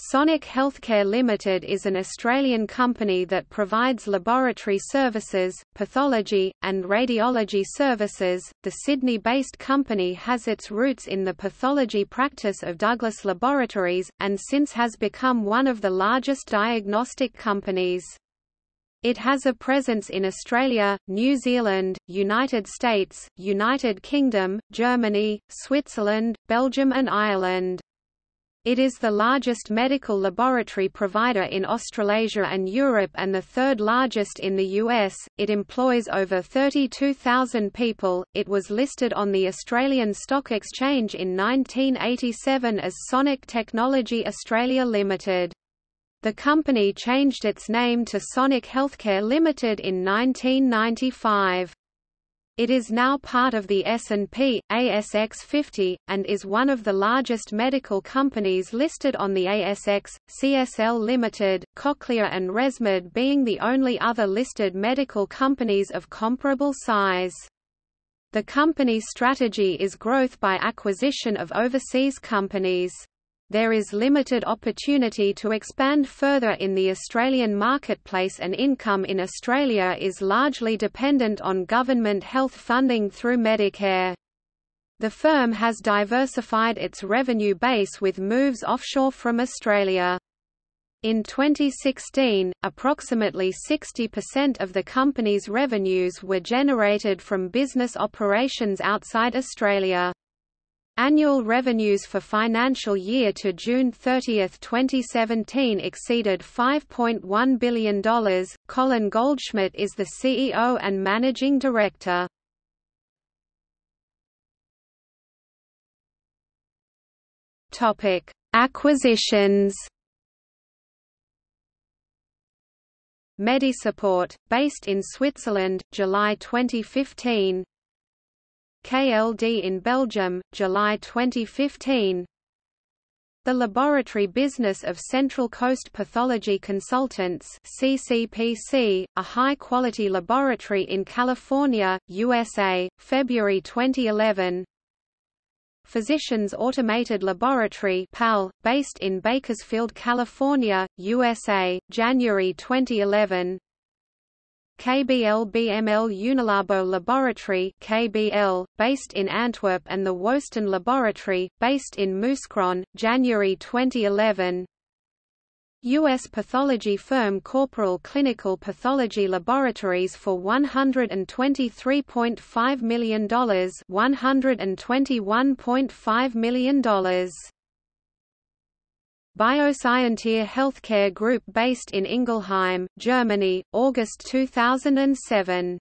Sonic Healthcare Limited is an Australian company that provides laboratory services, pathology, and radiology services. The Sydney based company has its roots in the pathology practice of Douglas Laboratories, and since has become one of the largest diagnostic companies. It has a presence in Australia, New Zealand, United States, United Kingdom, Germany, Switzerland, Belgium, and Ireland. It is the largest medical laboratory provider in Australasia and Europe and the third largest in the US. It employs over 32,000 people. It was listed on the Australian Stock Exchange in 1987 as Sonic Technology Australia Limited. The company changed its name to Sonic Healthcare Limited in 1995. It is now part of the S&P, ASX 50, and is one of the largest medical companies listed on the ASX, CSL Limited, Cochlear and ResMed being the only other listed medical companies of comparable size. The company's strategy is growth by acquisition of overseas companies there is limited opportunity to expand further in the Australian marketplace and income in Australia is largely dependent on government health funding through Medicare. The firm has diversified its revenue base with moves offshore from Australia. In 2016, approximately 60% of the company's revenues were generated from business operations outside Australia. Annual revenues for financial year to June 30, 2017 exceeded $5.1 billion. Colin Goldschmidt is the CEO and Managing Director. Topic: Acquisitions. Medisupport, based in Switzerland, July 2015. KLD in Belgium, July 2015 The laboratory business of Central Coast Pathology Consultants CCPC, a high-quality laboratory in California, USA, February 2011 Physicians Automated Laboratory PAL, based in Bakersfield, California, USA, January 2011 KBL BML Unilabo Laboratory KBL, based in Antwerp and the Woesten Laboratory, based in Mouscron, January 2011 U.S. pathology firm Corporal Clinical Pathology Laboratories for $123.5 million $121.5 million Bioscientia Healthcare Group based in Ingelheim, Germany, August 2007